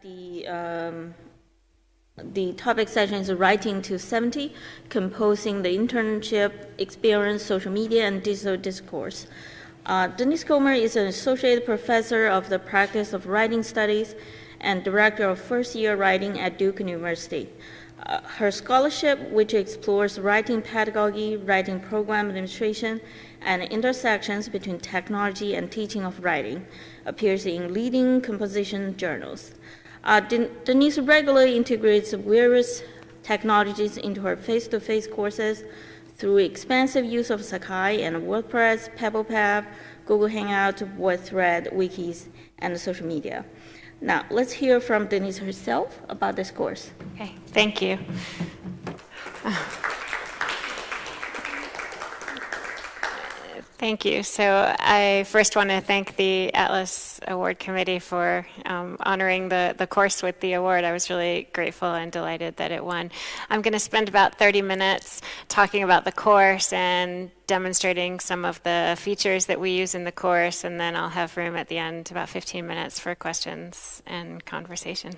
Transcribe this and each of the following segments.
The, um, the topic session is Writing 270, Composing the Internship Experience, Social Media, and Digital Discourse. Uh, Denise Comer is an associate professor of the practice of writing studies and director of first year writing at Duke University. Uh, her scholarship, which explores writing pedagogy, writing program administration, and intersections between technology and teaching of writing, appears in leading composition journals. Uh, Denise regularly integrates various technologies into her face-to-face courses through expansive use of Sakai and WordPress, PebblePad, Google Hangout, VoiceThread, wikis, and social media. Now, let's hear from Denise herself about this course. Okay, thank you. Thank you. So I first want to thank the Atlas Award Committee for um, honoring the, the course with the award. I was really grateful and delighted that it won. I'm going to spend about 30 minutes talking about the course and demonstrating some of the features that we use in the course, and then I'll have room at the end, about 15 minutes for questions and conversation.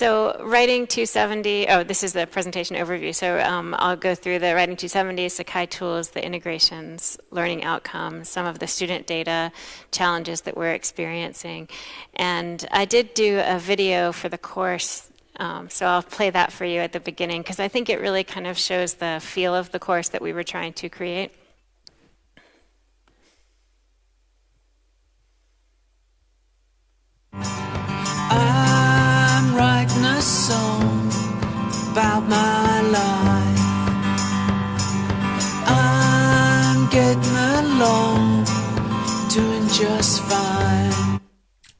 So Writing 270, oh, this is the presentation overview. So um, I'll go through the Writing 270, Sakai tools, the integrations, learning outcomes, some of the student data challenges that we're experiencing. And I did do a video for the course um, so I'll play that for you at the beginning because I think it really kind of shows the feel of the course that we were trying to create. Just fine.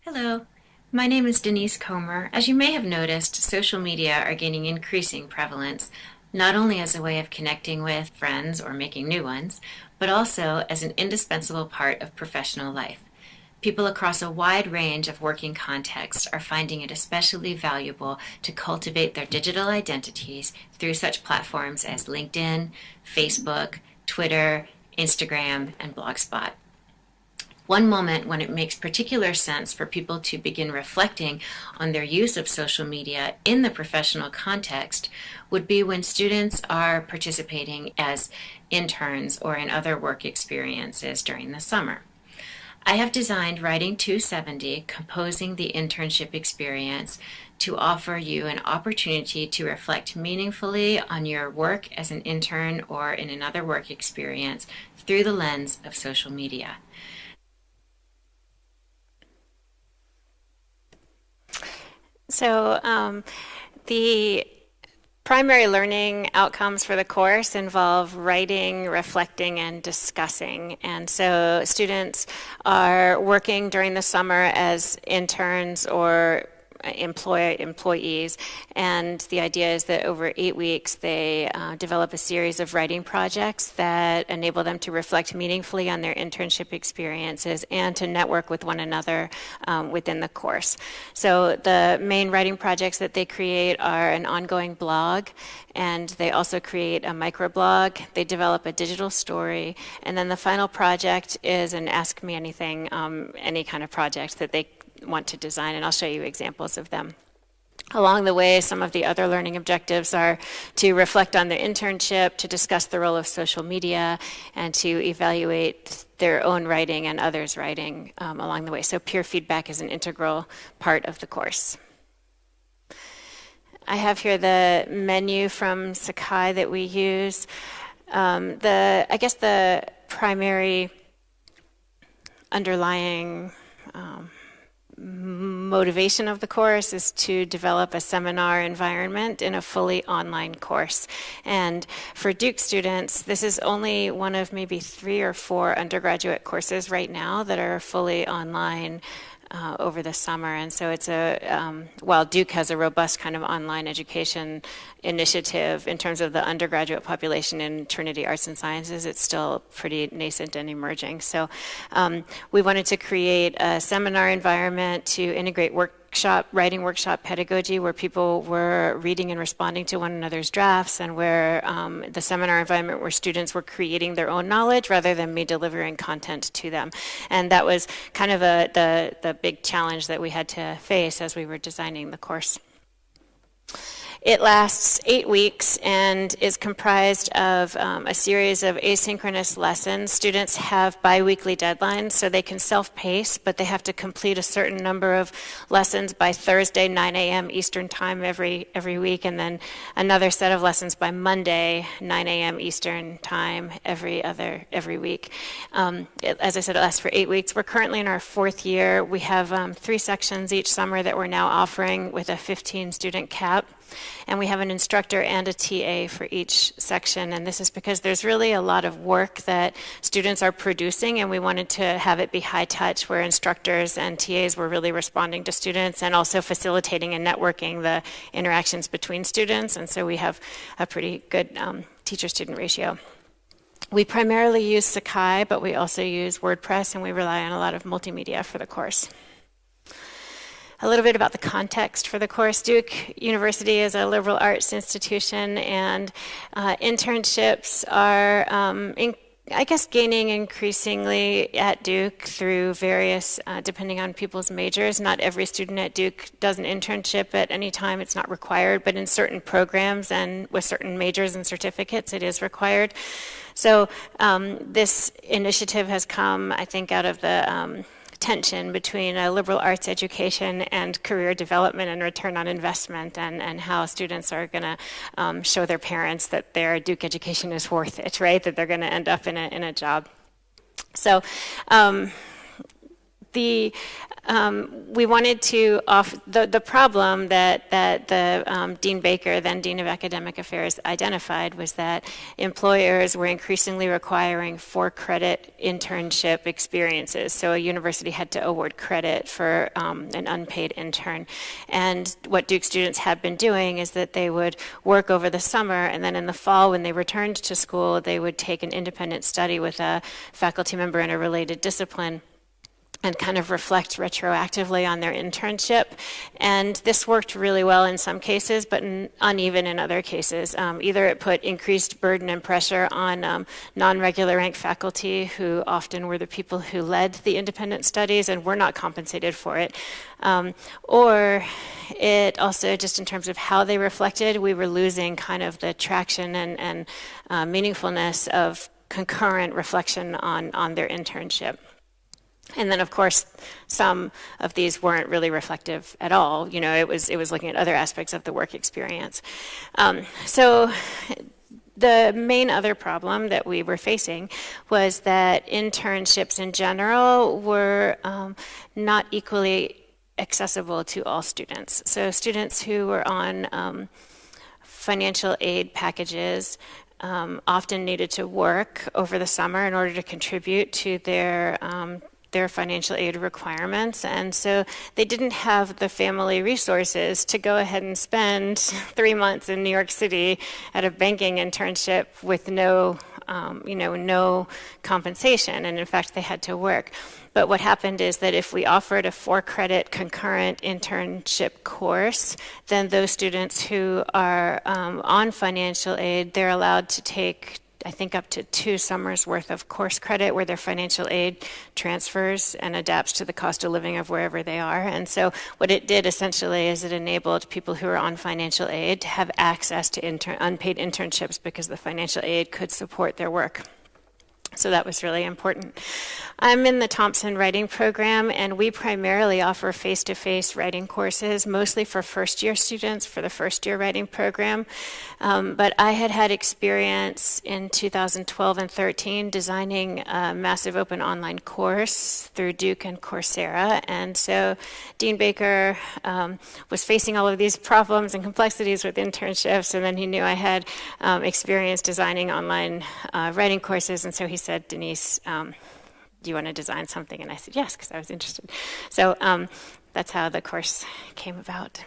Hello, my name is Denise Comer. As you may have noticed, social media are gaining increasing prevalence, not only as a way of connecting with friends or making new ones, but also as an indispensable part of professional life. People across a wide range of working contexts are finding it especially valuable to cultivate their digital identities through such platforms as LinkedIn, Facebook, Twitter, Instagram, and Blogspot. One moment when it makes particular sense for people to begin reflecting on their use of social media in the professional context would be when students are participating as interns or in other work experiences during the summer. I have designed Writing 270, Composing the Internship Experience, to offer you an opportunity to reflect meaningfully on your work as an intern or in another work experience through the lens of social media. So, um, the Primary learning outcomes for the course involve writing, reflecting, and discussing. And so students are working during the summer as interns or employ employees. And the idea is that over eight weeks, they uh, develop a series of writing projects that enable them to reflect meaningfully on their internship experiences and to network with one another um, within the course. So the main writing projects that they create are an ongoing blog, and they also create a microblog. They develop a digital story, and then the final project is an Ask Me Anything, um, any kind of project that they want to design, and I'll show you examples of them. Along the way, some of the other learning objectives are to reflect on their internship, to discuss the role of social media, and to evaluate their own writing and others' writing um, along the way. So, peer feedback is an integral part of the course. I have here the menu from Sakai that we use. Um, the, I guess the primary underlying um, motivation of the course is to develop a seminar environment in a fully online course. And for Duke students, this is only one of maybe three or four undergraduate courses right now that are fully online uh, over the summer. And so it's a, um, while Duke has a robust kind of online education initiative in terms of the undergraduate population in Trinity Arts and Sciences, it's still pretty nascent and emerging. So um, we wanted to create a seminar environment to integrate work workshop, writing workshop pedagogy, where people were reading and responding to one another's drafts, and where um, the seminar environment where students were creating their own knowledge rather than me delivering content to them. And that was kind of a, the, the big challenge that we had to face as we were designing the course. It lasts eight weeks and is comprised of um, a series of asynchronous lessons. Students have biweekly deadlines, so they can self pace, but they have to complete a certain number of lessons by Thursday, 9 a.m. Eastern Time every, every week, and then another set of lessons by Monday, 9 a.m. Eastern Time every other every week. Um, it, as I said, it lasts for eight weeks. We're currently in our fourth year. We have um, three sections each summer that we're now offering with a 15 student cap. And we have an instructor and a TA for each section. And this is because there's really a lot of work that students are producing, and we wanted to have it be high touch, where instructors and TAs were really responding to students and also facilitating and networking the interactions between students. And so we have a pretty good um, teacher student ratio. We primarily use Sakai, but we also use WordPress, and we rely on a lot of multimedia for the course a little bit about the context for the course. Duke University is a liberal arts institution, and uh, internships are, um, in, I guess, gaining increasingly at Duke through various, uh, depending on people's majors. Not every student at Duke does an internship at any time, it's not required, but in certain programs and with certain majors and certificates, it is required. So um, this initiative has come, I think, out of the um, tension between a liberal arts education and career development and return on investment, and, and how students are going to um, show their parents that their Duke education is worth it, right? That they're going to end up in a, in a job. So, um, the um, we wanted to off the, the problem that that the um, Dean Baker, then Dean of Academic Affairs, identified was that employers were increasingly requiring for credit internship experiences. So a university had to award credit for um, an unpaid intern. And what Duke students had been doing is that they would work over the summer, and then in the fall, when they returned to school, they would take an independent study with a faculty member in a related discipline and kind of reflect retroactively on their internship. And this worked really well in some cases, but uneven in other cases. Um, either it put increased burden and pressure on um, non regular rank faculty, who often were the people who led the independent studies and were not compensated for it. Um, or it also, just in terms of how they reflected, we were losing kind of the traction and, and uh, meaningfulness of concurrent reflection on, on their internship. And then, of course, some of these weren't really reflective at all. You know, it was it was looking at other aspects of the work experience. Um, so. The main other problem that we were facing was that internships in general were um, not equally accessible to all students. So, students who were on um, financial aid packages um, often needed to work over the summer in order to contribute to their um, their financial aid requirements. And so they didn't have the family resources to go ahead and spend three months in New York City at a banking internship with no, um, you know, no compensation. And in fact, they had to work. But what happened is that if we offered a four credit concurrent internship course, then those students who are um, on financial aid, they're allowed to take I think up to two summers worth of course credit where their financial aid transfers and adapts to the cost of living of wherever they are. And so what it did essentially is it enabled people who are on financial aid to have access to inter- unpaid internships because the financial aid could support their work. So that was really important. I'm in the Thompson Writing Program, and we primarily offer face to face writing courses, mostly for first year students for the first year writing program. Um, but I had had experience in 2012 and 13 designing a massive open online course through Duke and Coursera. And so Dean Baker um, was facing all of these problems and complexities with internships, and then he knew I had um, experience designing online uh, writing courses, and so he said, Denise, um, do you want to design something? And I said, yes, because I was interested. So um, that's how the course came about.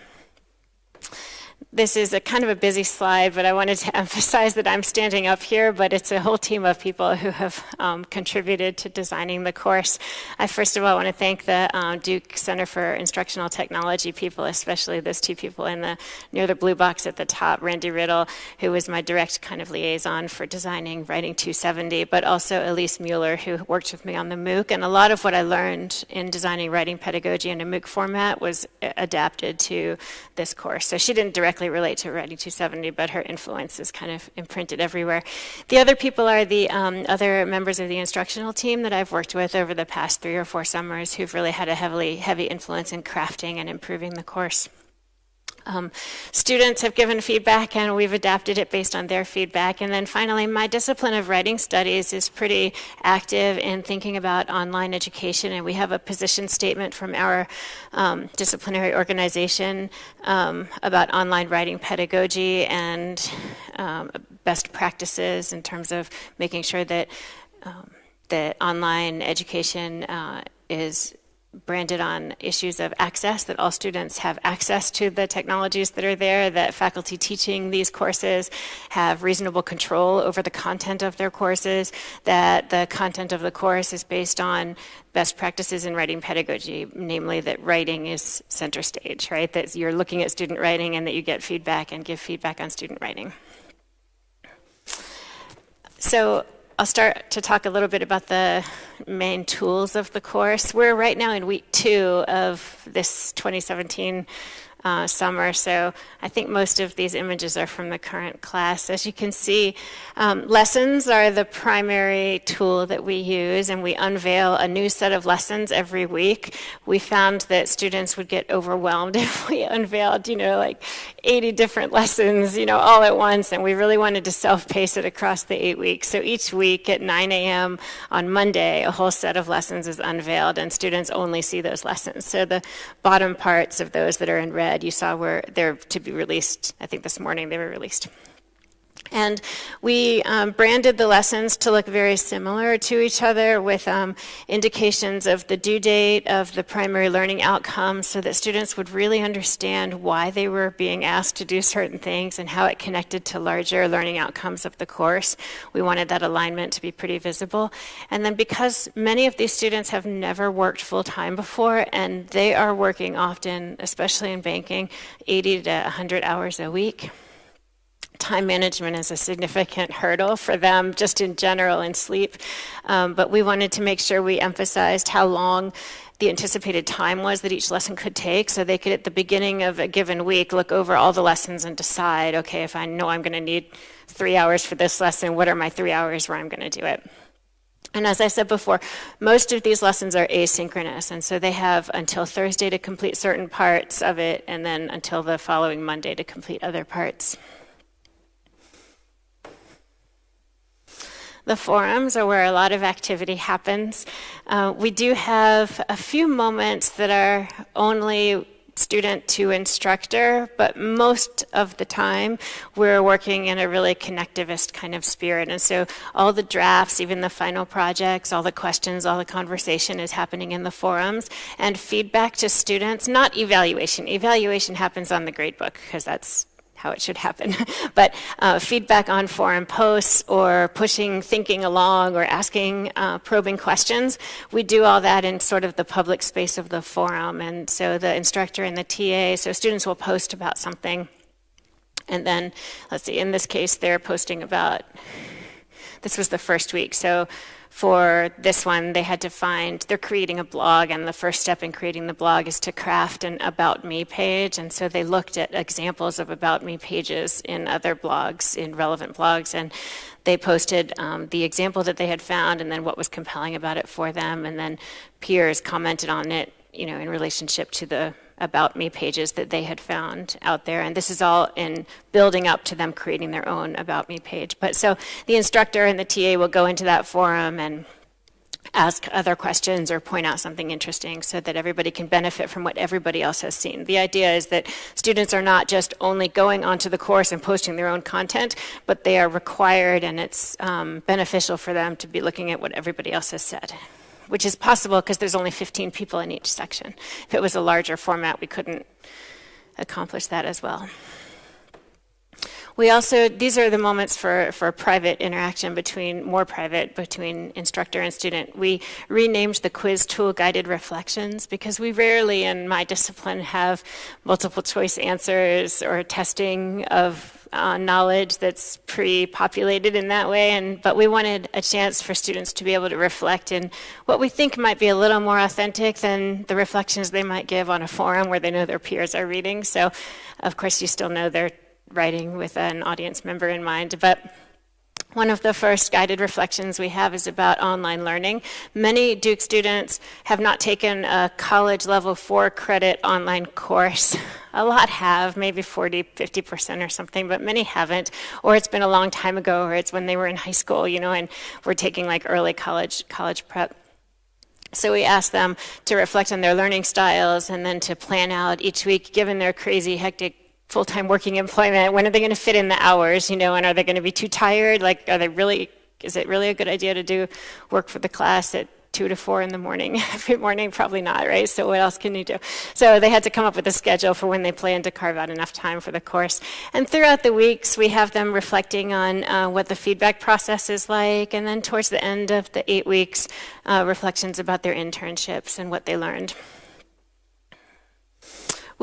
This is a kind of a busy slide, but I wanted to emphasize that I'm standing up here, but it's a whole team of people who have um, contributed to designing the course. I first of all want to thank the um, Duke Center for Instructional Technology people, especially those two people in the near the blue box at the top, Randy Riddle, who was my direct kind of liaison for designing Writing 270, but also Elise Mueller, who worked with me on the MOOC. And a lot of what I learned in designing writing pedagogy in a MOOC format was adapted to this course. So she didn't directly directly relate to Writing 270, but her influence is kind of imprinted everywhere. The other people are the um, other members of the instructional team that I've worked with over the past three or four summers who've really had a heavily heavy influence in crafting and improving the course. Um, students have given feedback and we've adapted it based on their feedback. And then finally, my discipline of writing studies is pretty active in thinking about online education. And we have a position statement from our um, disciplinary organization um, about online writing pedagogy and um, best practices in terms of making sure that um, that online education uh, is branded on issues of access, that all students have access to the technologies that are there, that faculty teaching these courses have reasonable control over the content of their courses, that the content of the course is based on best practices in writing pedagogy, namely that writing is center stage, right? That you're looking at student writing and that you get feedback and give feedback on student writing. So I'll start to talk a little bit about the main tools of the course. We're right now in week two of this 2017 uh, summer. So I think most of these images are from the current class. As you can see, um, lessons are the primary tool that we use, and we unveil a new set of lessons every week. We found that students would get overwhelmed if we unveiled, you know, like 80 different lessons, you know, all at once, and we really wanted to self-pace it across the eight weeks. So each week at 9 a.m. on Monday, a whole set of lessons is unveiled, and students only see those lessons. So the bottom parts of those that are in red you saw were they're to be released. I think this morning they were released. And we um, branded the lessons to look very similar to each other with um, indications of the due date of the primary learning outcomes so that students would really understand why they were being asked to do certain things and how it connected to larger learning outcomes of the course. We wanted that alignment to be pretty visible. And then because many of these students have never worked full time before and they are working often, especially in banking, 80 to 100 hours a week time management is a significant hurdle for them just in general in sleep. Um, but we wanted to make sure we emphasized how long the anticipated time was that each lesson could take so they could at the beginning of a given week look over all the lessons and decide okay if i know i'm going to need three hours for this lesson what are my three hours where i'm going to do it and as I said before, most of these lessons are asynchronous, and so they have until Thursday to complete certain parts of it, and then until the following Monday to complete other parts. The forums are where a lot of activity happens. Uh, we do have a few moments that are only student to instructor, but most of the time we're working in a really connectivist kind of spirit. And so all the drafts, even the final projects, all the questions, all the conversation is happening in the forums. And feedback to students, not evaluation. Evaluation happens on the gradebook because that's how it should happen. but uh, feedback on forum posts or pushing thinking along or asking uh, probing questions, we do all that in sort of the public space of the forum. And so the instructor and the TA, so students will post about something. And then, let's see, in this case, they're posting about, this was the first week. So for this one, they had to find, they're creating a blog, and the first step in creating the blog is to craft an About Me page. And so they looked at examples of About Me pages in other blogs, in relevant blogs, and they posted um, the example that they had found and then what was compelling about it for them. And then peers commented on it, you know, in relationship to the about me pages that they had found out there. And this is all in building up to them creating their own about me page. But so the instructor and the TA will go into that forum and ask other questions or point out something interesting so that everybody can benefit from what everybody else has seen. The idea is that students are not just only going onto the course and posting their own content, but they are required and it's um, beneficial for them to be looking at what everybody else has said which is possible because there's only 15 people in each section. If it was a larger format, we couldn't accomplish that as well. We also, these are the moments for, for private interaction between, more private, between instructor and student. We renamed the quiz tool guided reflections because we rarely in my discipline have multiple choice answers or testing of uh, knowledge that's pre-populated in that way and but we wanted a chance for students to be able to reflect in what we think might be a little more authentic than the reflections they might give on a forum where they know their peers are reading. So of course you still know they're writing with an audience member in mind but one of the first guided reflections we have is about online learning. Many Duke students have not taken a college level four credit online course. A lot have, maybe 40, 50% or something, but many haven't. Or it's been a long time ago, or it's when they were in high school, you know, and we're taking like early college, college prep. So we asked them to reflect on their learning styles and then to plan out each week, given their crazy, hectic full-time working employment when are they going to fit in the hours you know and are they going to be too tired? Like are they really is it really a good idea to do work for the class at two to four in the morning every morning? Probably not right? So what else can you do? So they had to come up with a schedule for when they plan to carve out enough time for the course. And throughout the weeks we have them reflecting on uh, what the feedback process is like and then towards the end of the eight weeks uh, reflections about their internships and what they learned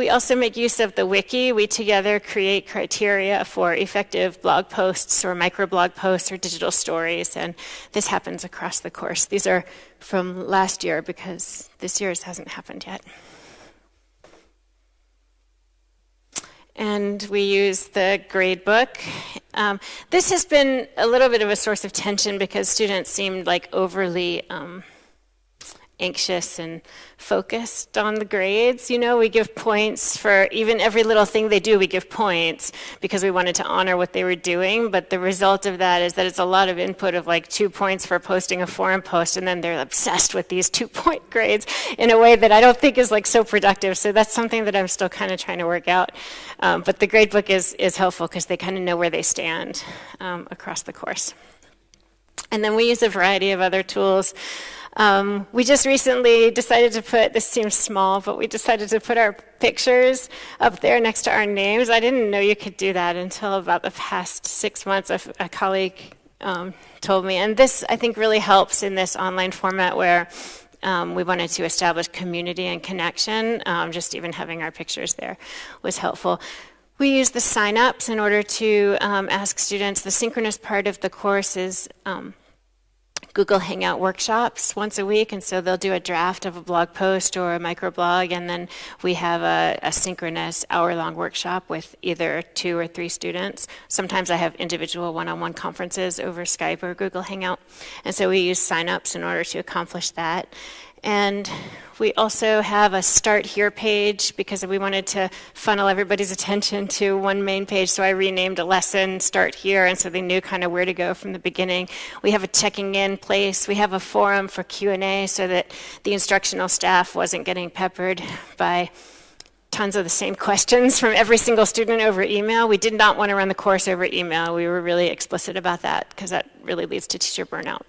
we also make use of the wiki. We together create criteria for effective blog posts or microblog posts or digital stories, and this happens across the course. These are from last year because this year's hasn't happened yet. and we use the gradebook. Um, this has been a little bit of a source of tension because students seemed like overly um, anxious and focused on the grades. You know, we give points for even every little thing they do, we give points because we wanted to honor what they were doing. But the result of that is that it's a lot of input of like two points for posting a forum post, and then they're obsessed with these two point grades in a way that I don't think is like so productive. So that's something that I'm still kind of trying to work out. Um, but the gradebook is, is helpful because they kind of know where they stand um, across the course. And then we use a variety of other tools. Um, we just recently decided to put, this seems small, but we decided to put our pictures up there next to our names. I didn't know you could do that until about the past six months. A, a colleague um, told me. And this, I think, really helps in this online format where um, we wanted to establish community and connection. Um, just even having our pictures there was helpful. We use the signups in order to um, ask students. The synchronous part of the course is um, Google Hangout workshops once a week, and so they'll do a draft of a blog post or a microblog, and then we have a, a synchronous hour-long workshop with either two or three students. Sometimes I have individual one-on-one conferences over Skype or Google Hangout, and so we use signups in order to accomplish that. And we also have a start here page because we wanted to funnel everybody's attention to one main page. So I renamed a lesson start here, and so they knew kind of where to go from the beginning. We have a checking in place. We have a forum for Q&A so that the instructional staff wasn't getting peppered by tons of the same questions from every single student over email. We did not want to run the course over email. We were really explicit about that because that really leads to teacher burnout.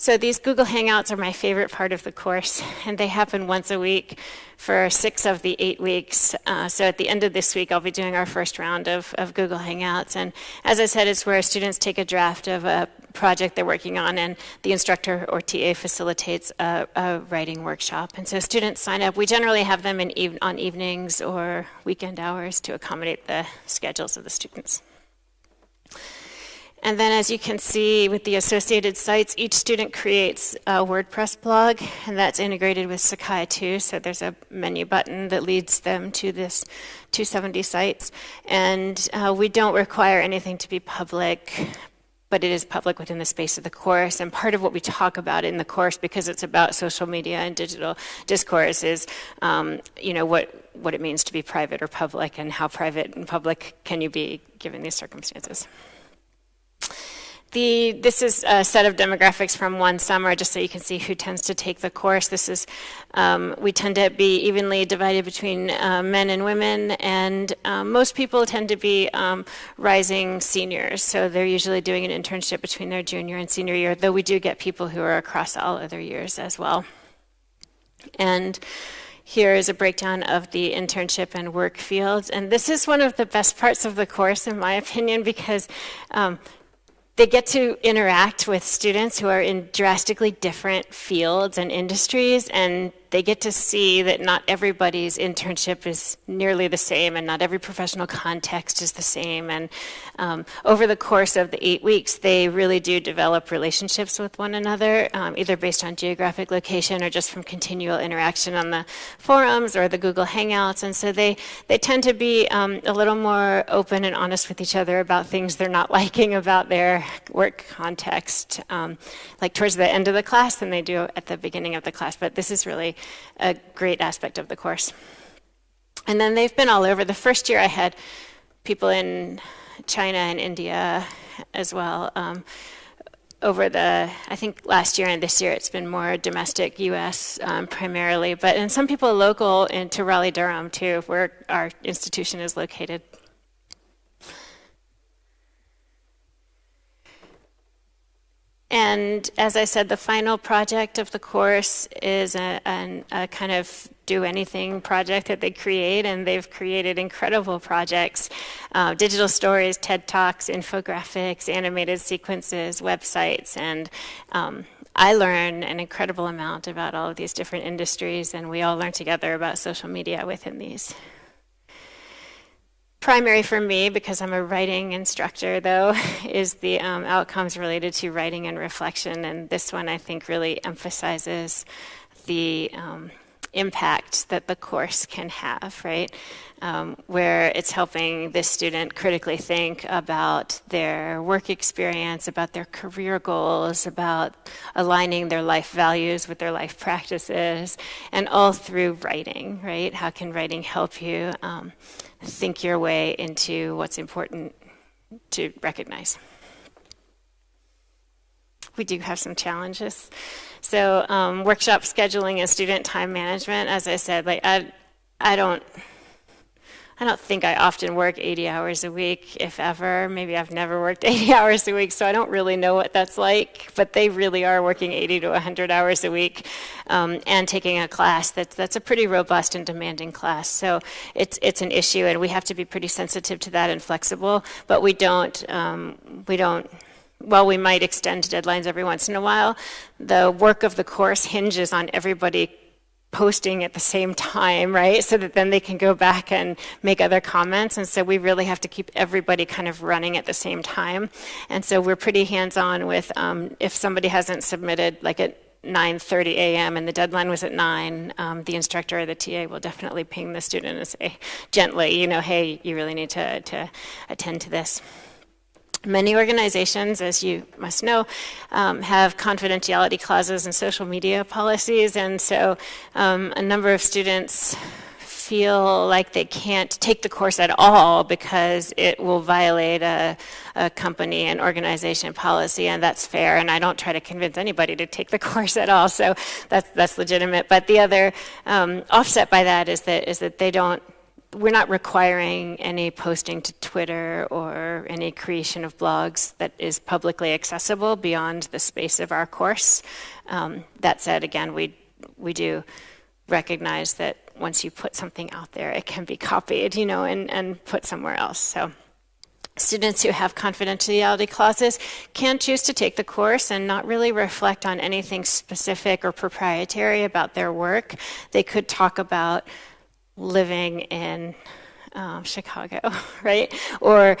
So these Google Hangouts are my favorite part of the course, and they happen once a week for six of the eight weeks. Uh, so at the end of this week, I'll be doing our first round of, of Google Hangouts. And as I said, it's where students take a draft of a project they're working on, and the instructor or TA facilitates a, a writing workshop. And so students sign up. We generally have them in on evenings or weekend hours to accommodate the schedules of the students. And then as you can see with the associated sites, each student creates a WordPress blog, and that's integrated with Sakai too. So there's a menu button that leads them to this 270 sites. And uh, we don't require anything to be public, but it is public within the space of the course. And part of what we talk about in the course, because it's about social media and digital discourse, is um, you know what what it means to be private or public, and how private and public can you be given these circumstances. The, this is a set of demographics from one summer, just so you can see who tends to take the course. This is, um, we tend to be evenly divided between uh, men and women, and um, most people tend to be um, rising seniors, so they're usually doing an internship between their junior and senior year, though we do get people who are across all other years as well. And here is a breakdown of the internship and work fields. And this is one of the best parts of the course, in my opinion, because um, they get to interact with students who are in drastically different fields and industries, and they get to see that not everybody's internship is nearly the same and not every professional context is the same. And um, over the course of the eight weeks, they really do develop relationships with one another, um, either based on geographic location or just from continual interaction on the forums or the Google Hangouts. And so they, they tend to be um, a little more open and honest with each other about things they're not liking about their work context, um, like towards the end of the class than they do at the beginning of the class. But this is really a great aspect of the course. And then they've been all over. The first year I had people in China and India as well. Um, over the, I think last year and this year it's been more domestic US um, primarily, but and some people local into Raleigh Durham too, where our institution is located. And as I said, the final project of the course is a, a, a, kind of do anything project that they create, and they've created incredible projects uh, digital stories, TED Talks, infographics, animated sequences, websites, and um, I learn an incredible amount about all of these different industries, and we all learn together about social media within these primary for me, because I'm a writing instructor, though, is the um, outcomes related to writing and reflection. And this one, I think, really emphasizes the um, impact that the course can have, right? Um, where it's helping this student critically think about their work experience, about their career goals, about aligning their life values with their life practices, and all through writing, right? How can writing help you? Um, think your way into what's important to recognize. We do have some challenges. So, um, workshop scheduling and student time management, as I said, like I, I don't I don't think I often work 80 hours a week, if ever. Maybe I've never worked 80 hours a week, so I don't really know what that's like. But they really are working 80 to 100 hours a week um, and taking a class that's that's a pretty robust and demanding class. So it's it's an issue, and we have to be pretty sensitive to that and flexible. But we don't um, we don't while we might extend deadlines every once in a while, the work of the course hinges on everybody posting at the same time, right? So that then they can go back and make other comments. And so we really have to keep everybody kind of running at the same time. And so we're pretty hands-on with um, if somebody hasn't submitted like at 9.30 a.m. and the deadline was at 9, um, the instructor or the TA will definitely ping the student and say gently, you know, hey, you really need to, to attend to this. Many organizations, as you must know, um, have confidentiality clauses and social media policies, and so um, a number of students feel like they can't take the course at all because it will violate a, a, company and organization policy, and that's fair. And I don't try to convince anybody to take the course at all, so that's that's legitimate. But the other um, offset by that is that is that they don't we're not requiring any posting to Twitter or any creation of blogs that is publicly accessible beyond the space of our course. Um, that said, again, we we do recognize that once you put something out there, it can be copied, you know, and, and put somewhere else. So students who have confidentiality clauses can choose to take the course and not really reflect on anything specific or proprietary about their work. They could talk about living in um, Chicago, right? Or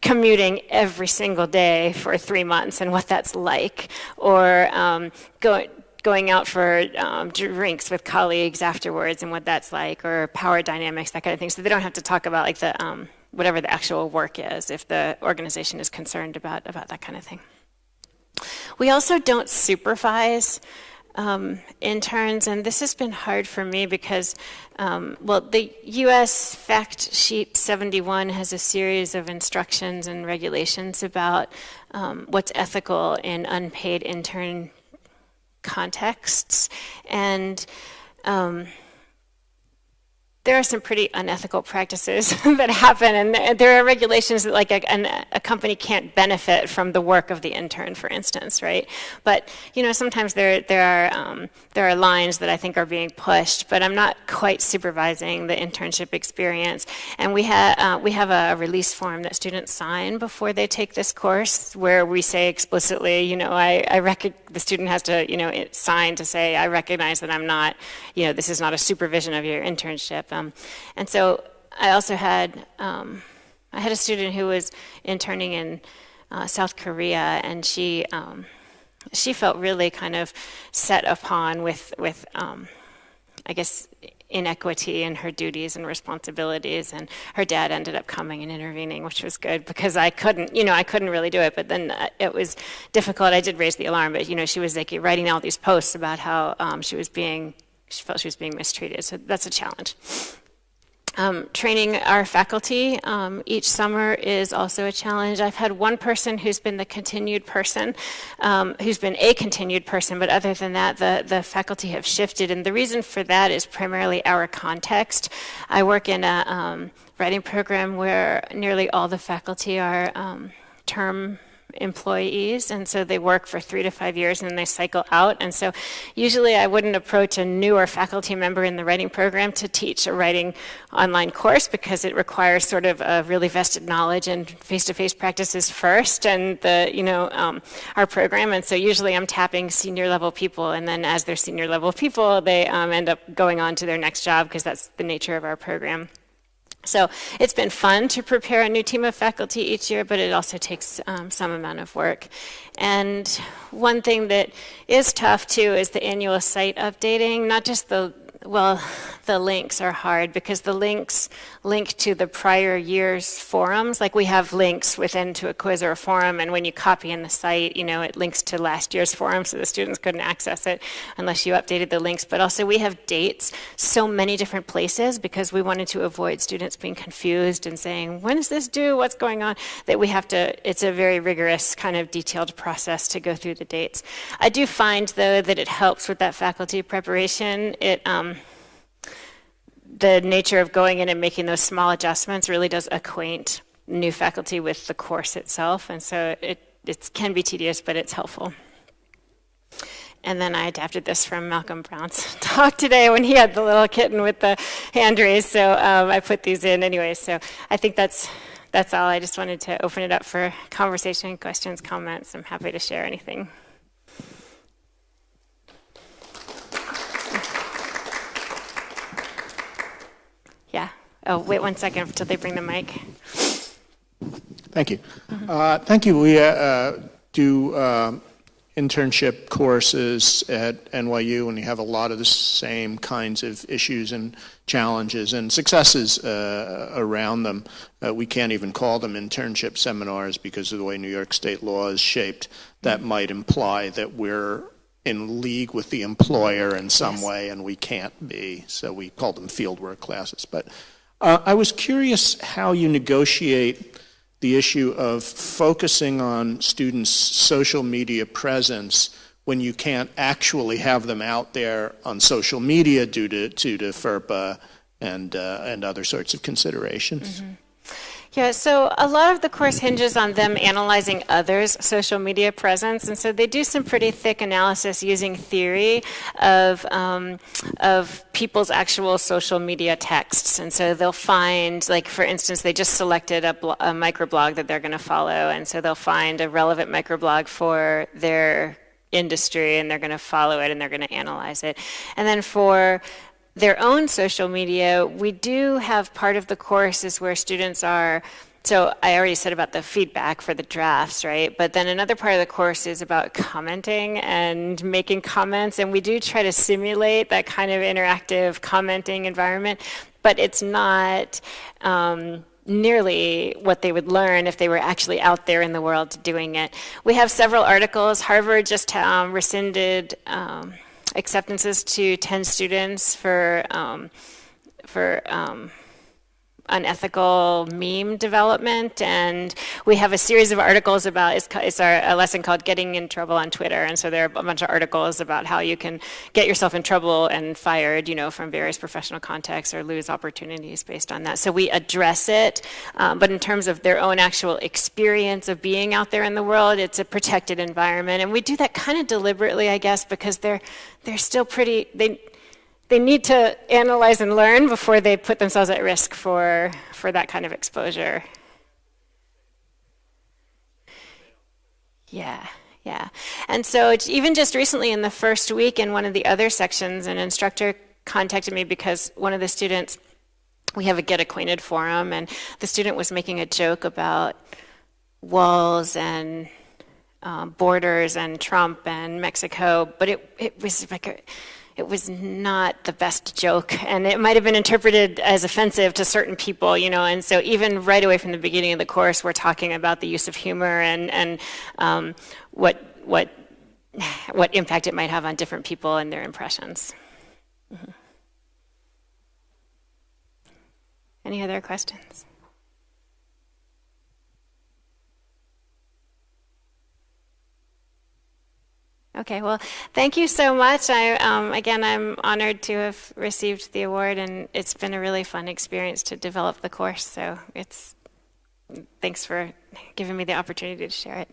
commuting every single day for three months and what that's like, or um, going going out for um, drinks with colleagues afterwards and what that's like, or power dynamics, that kind of thing. So they don't have to talk about like the um, whatever the actual work is if the organization is concerned about about that kind of thing. We also don't supervise um, interns, and this has been hard for me because, um, well, the U.S. Fact Sheet 71 has a series of instructions and regulations about um, what's ethical in unpaid intern contexts, and um, there are some pretty unethical practices that happen, and there are regulations that like a, a, company can't benefit from the work of the intern, for instance, right? But you know, sometimes there there are um, there are lines that I think are being pushed, but I'm not quite supervising the internship experience. And we have uh, we have a release form that students sign before they take this course, where we say explicitly, you know, I, I the student has to you know sign to say I recognize that I'm not, you know, this is not a supervision of your internship. Um, and so I also had, um, I had a student who was interning in uh, South Korea, and she, um, she felt really kind of set upon with, with um, I guess, inequity in her duties and responsibilities and her dad ended up coming and intervening which was good because i couldn't you know i couldn't really do it but then uh, it was difficult. I did raise the alarm but you know she was like writing all these posts about how um, she was being she felt she was being mistreated. So that's a challenge. Um, training our faculty um, each summer is also a challenge. I've had one person who's been the continued person, um, who's been a continued person, but other than that, the, the faculty have shifted. And the reason for that is primarily our context. I work in a um, writing program where nearly all the faculty are um, term employees, and so they work for three to five years and then they cycle out. And so usually I wouldn't approach a newer faculty member in the writing program to teach a writing online course because it requires sort of a really vested knowledge and face-to-face practices first and the, you know, um, our program. And so usually I'm tapping senior level people and then as they're senior level people, they um, end up going on to their next job because that's the nature of our program. So it's been fun to prepare a new team of faculty each year, but it also takes um, some amount of work. And one thing that is tough too is the annual site updating, not just the well, the links are hard because the links link to the prior year's forums. Like we have links within to a quiz or a forum, and when you copy in the site, you know, it links to last year's forum, so the students couldn't access it unless you updated the links. But also we have dates so many different places because we wanted to avoid students being confused and saying, when is this due? What's going on? That we have to, it's a very rigorous kind of detailed process to go through the dates. I do find though that it helps with that faculty preparation. It, um, the nature of going in and making those small adjustments really does acquaint new faculty with the course itself. And so it, it can be tedious, but it's helpful. And then I adapted this from Malcolm Brown's talk today when he had the little kitten with the hand raised. So um, I put these in anyway. So I think that's that's all. I just wanted to open it up for conversation, questions, comments. I'm happy to share anything. Yeah. Oh, wait one second until they bring the mic. Thank you. Uh, thank you. We uh, do uh, internship courses at NYU, and we have a lot of the same kinds of issues and challenges and successes uh, around them. Uh, we can't even call them internship seminars because of the way New York state law is shaped. That might imply that we're in league with the employer in some yes. way, and we can't be. So we call them fieldwork classes. But uh, I was curious how you negotiate the issue of focusing on students' social media presence when you can't actually have them out there on social media due to, due to FERPA and, uh, and other sorts of considerations. Mm-hmm. Yeah, so a lot of the course hinges on them analyzing others' social media presence, and so they do some pretty thick analysis using theory of um, of people's actual social media texts, and so they'll find, like for instance, they just selected a, a microblog that they're going to follow, and so they'll find a relevant microblog for their industry, and they're going to follow it, and they're going to analyze it, and then for their own social media, we do have part of the courses where students are so I already said about the feedback for the drafts, right? But then another part of the course is about commenting and making comments, and we do try to simulate that kind of interactive commenting environment, but it's not um, nearly what they would learn if they were actually out there in the world doing it. We have several articles. Harvard just um, rescinded. Um, acceptances to 10 students for, um, for um, unethical meme development, and we have a series of articles about, it's, it's our, a lesson called Getting in Trouble on Twitter, and so there are a bunch of articles about how you can get yourself in trouble and fired, you know, from various professional contexts or lose opportunities based on that. So we address it, um, but in terms of their own actual experience of being out there in the world, it's a protected environment, and we do that kind of deliberately, I guess, because they're, they're still pretty, they, they need to analyze and learn before they put themselves at risk for, for that kind of exposure. Yeah, yeah. And so even just recently in the first week in one of the other sections, an instructor contacted me because one of the students, we have a Get Acquainted forum, and the student was making a joke about walls and um, borders and Trump and Mexico, but it, it was like a, it was not the best joke, and it might have been interpreted as offensive to certain people, you know. And so, even right away from the beginning of the course, we're talking about the use of humor and and um, what what what impact it might have on different people and their impressions. Mhm. Any other questions? Okay, well, thank you so much. I, um, again, I'm honored to have received the award, and it's been a really fun experience to develop the course. So it's thanks for giving me the opportunity to share it.